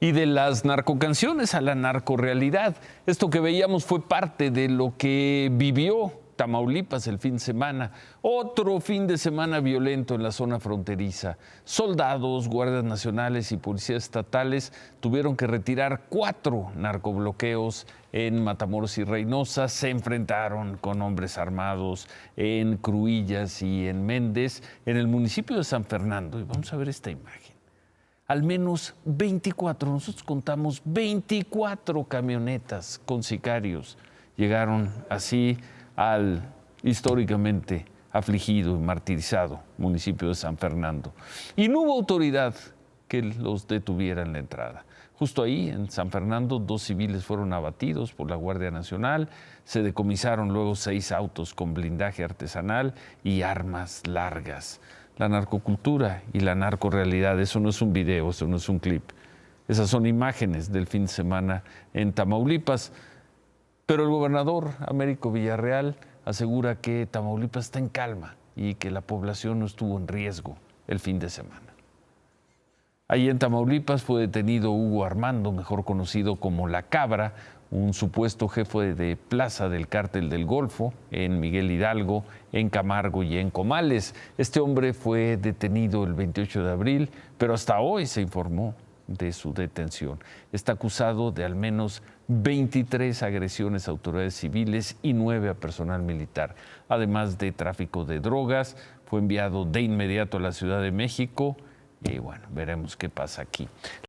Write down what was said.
y de las narcocanciones a la narcorealidad. Esto que veíamos fue parte de lo que vivió Tamaulipas el fin de semana. Otro fin de semana violento en la zona fronteriza. Soldados, guardias nacionales y policías estatales tuvieron que retirar cuatro narcobloqueos en Matamoros y Reynosa. Se enfrentaron con hombres armados en Cruillas y en Méndez, en el municipio de San Fernando. Y vamos a ver esta imagen al menos 24, nosotros contamos 24 camionetas con sicarios. Llegaron así al históricamente afligido y martirizado municipio de San Fernando. Y no hubo autoridad que los detuviera en la entrada. Justo ahí, en San Fernando, dos civiles fueron abatidos por la Guardia Nacional, se decomisaron luego seis autos con blindaje artesanal y armas largas la narcocultura y la narcorealidad. Eso no es un video, eso no es un clip. Esas son imágenes del fin de semana en Tamaulipas. Pero el gobernador Américo Villarreal asegura que Tamaulipas está en calma y que la población no estuvo en riesgo el fin de semana. Allí en Tamaulipas fue detenido Hugo Armando, mejor conocido como La Cabra, un supuesto jefe de plaza del cártel del Golfo en Miguel Hidalgo, en Camargo y en Comales. Este hombre fue detenido el 28 de abril, pero hasta hoy se informó de su detención. Está acusado de al menos 23 agresiones a autoridades civiles y 9 a personal militar. Además de tráfico de drogas, fue enviado de inmediato a la Ciudad de México y bueno, veremos qué pasa aquí.